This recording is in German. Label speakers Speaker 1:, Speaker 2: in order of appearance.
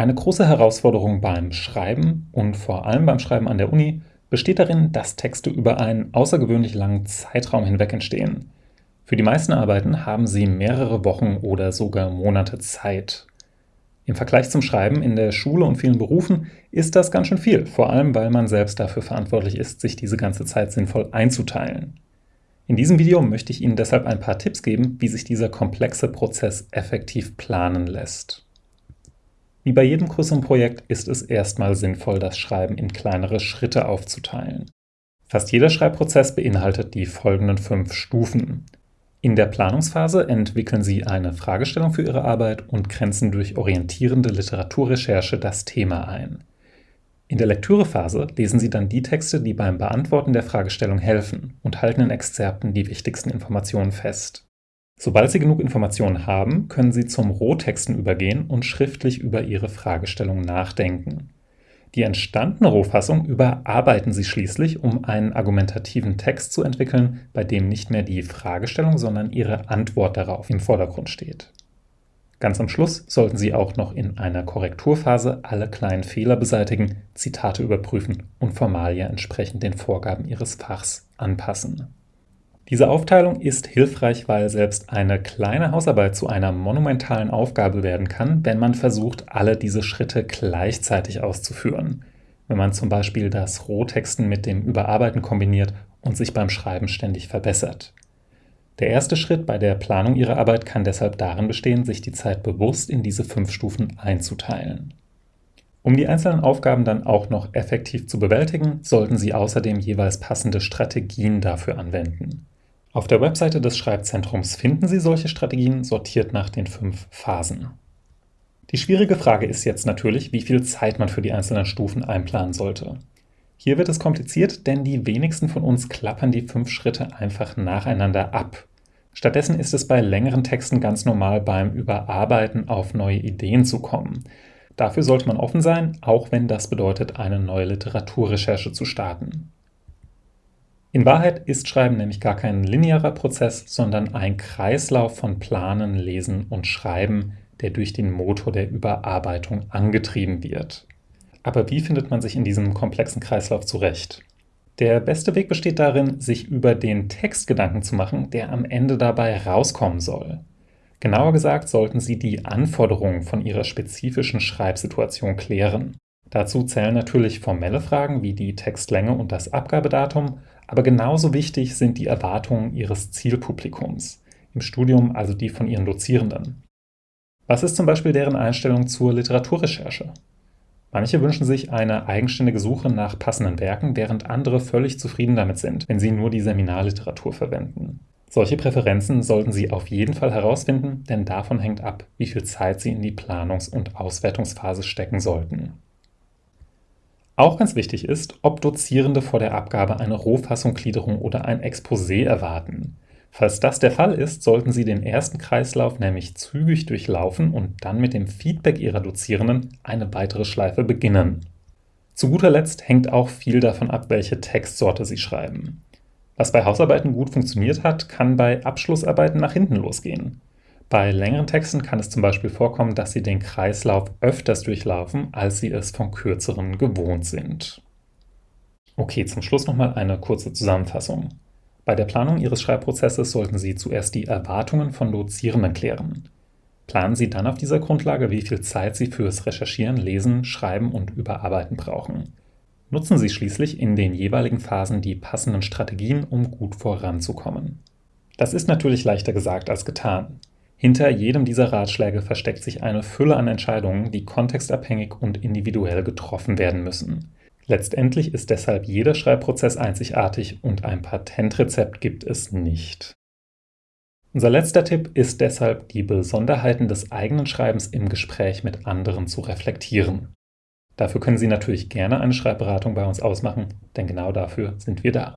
Speaker 1: Eine große Herausforderung beim Schreiben und vor allem beim Schreiben an der Uni besteht darin, dass Texte über einen außergewöhnlich langen Zeitraum hinweg entstehen. Für die meisten Arbeiten haben sie mehrere Wochen oder sogar Monate Zeit. Im Vergleich zum Schreiben in der Schule und vielen Berufen ist das ganz schön viel, vor allem weil man selbst dafür verantwortlich ist, sich diese ganze Zeit sinnvoll einzuteilen. In diesem Video möchte ich Ihnen deshalb ein paar Tipps geben, wie sich dieser komplexe Prozess effektiv planen lässt. Wie bei jedem größeren Projekt ist es erstmal sinnvoll, das Schreiben in kleinere Schritte aufzuteilen. Fast jeder Schreibprozess beinhaltet die folgenden fünf Stufen. In der Planungsphase entwickeln Sie eine Fragestellung für Ihre Arbeit und grenzen durch orientierende Literaturrecherche das Thema ein. In der Lektürephase lesen Sie dann die Texte, die beim Beantworten der Fragestellung helfen und halten in Exzerpten die wichtigsten Informationen fest. Sobald Sie genug Informationen haben, können Sie zum Rohtexten übergehen und schriftlich über Ihre Fragestellung nachdenken. Die entstandene Rohfassung überarbeiten Sie schließlich, um einen argumentativen Text zu entwickeln, bei dem nicht mehr die Fragestellung, sondern Ihre Antwort darauf im Vordergrund steht. Ganz am Schluss sollten Sie auch noch in einer Korrekturphase alle kleinen Fehler beseitigen, Zitate überprüfen und Formalia entsprechend den Vorgaben Ihres Fachs anpassen. Diese Aufteilung ist hilfreich, weil selbst eine kleine Hausarbeit zu einer monumentalen Aufgabe werden kann, wenn man versucht, alle diese Schritte gleichzeitig auszuführen. Wenn man zum Beispiel das Rohtexten mit dem Überarbeiten kombiniert und sich beim Schreiben ständig verbessert. Der erste Schritt bei der Planung Ihrer Arbeit kann deshalb darin bestehen, sich die Zeit bewusst in diese fünf Stufen einzuteilen. Um die einzelnen Aufgaben dann auch noch effektiv zu bewältigen, sollten Sie außerdem jeweils passende Strategien dafür anwenden. Auf der Webseite des Schreibzentrums finden Sie solche Strategien, sortiert nach den fünf Phasen. Die schwierige Frage ist jetzt natürlich, wie viel Zeit man für die einzelnen Stufen einplanen sollte. Hier wird es kompliziert, denn die wenigsten von uns klappern die fünf Schritte einfach nacheinander ab. Stattdessen ist es bei längeren Texten ganz normal, beim Überarbeiten auf neue Ideen zu kommen. Dafür sollte man offen sein, auch wenn das bedeutet, eine neue Literaturrecherche zu starten. In Wahrheit ist Schreiben nämlich gar kein linearer Prozess, sondern ein Kreislauf von Planen, Lesen und Schreiben, der durch den Motor der Überarbeitung angetrieben wird. Aber wie findet man sich in diesem komplexen Kreislauf zurecht? Der beste Weg besteht darin, sich über den Text Gedanken zu machen, der am Ende dabei rauskommen soll. Genauer gesagt sollten Sie die Anforderungen von Ihrer spezifischen Schreibsituation klären. Dazu zählen natürlich formelle Fragen wie die Textlänge und das Abgabedatum, aber genauso wichtig sind die Erwartungen Ihres Zielpublikums, im Studium also die von Ihren Dozierenden. Was ist zum Beispiel deren Einstellung zur Literaturrecherche? Manche wünschen sich eine eigenständige Suche nach passenden Werken, während andere völlig zufrieden damit sind, wenn sie nur die Seminarliteratur verwenden. Solche Präferenzen sollten Sie auf jeden Fall herausfinden, denn davon hängt ab, wie viel Zeit Sie in die Planungs- und Auswertungsphase stecken sollten. Auch ganz wichtig ist, ob Dozierende vor der Abgabe eine Rohfassunggliederung oder ein Exposé erwarten. Falls das der Fall ist, sollten Sie den ersten Kreislauf nämlich zügig durchlaufen und dann mit dem Feedback Ihrer Dozierenden eine weitere Schleife beginnen. Zu guter Letzt hängt auch viel davon ab, welche Textsorte Sie schreiben. Was bei Hausarbeiten gut funktioniert hat, kann bei Abschlussarbeiten nach hinten losgehen. Bei längeren Texten kann es zum Beispiel vorkommen, dass Sie den Kreislauf öfters durchlaufen, als Sie es von kürzeren gewohnt sind. Okay, zum Schluss nochmal eine kurze Zusammenfassung. Bei der Planung Ihres Schreibprozesses sollten Sie zuerst die Erwartungen von Dozierenden klären. Planen Sie dann auf dieser Grundlage, wie viel Zeit Sie fürs Recherchieren, Lesen, Schreiben und Überarbeiten brauchen. Nutzen Sie schließlich in den jeweiligen Phasen die passenden Strategien, um gut voranzukommen. Das ist natürlich leichter gesagt als getan. Hinter jedem dieser Ratschläge versteckt sich eine Fülle an Entscheidungen, die kontextabhängig und individuell getroffen werden müssen. Letztendlich ist deshalb jeder Schreibprozess einzigartig und ein Patentrezept gibt es nicht. Unser letzter Tipp ist deshalb, die Besonderheiten des eigenen Schreibens im Gespräch mit anderen zu reflektieren. Dafür können Sie natürlich gerne eine Schreibberatung bei uns ausmachen, denn genau dafür sind wir da.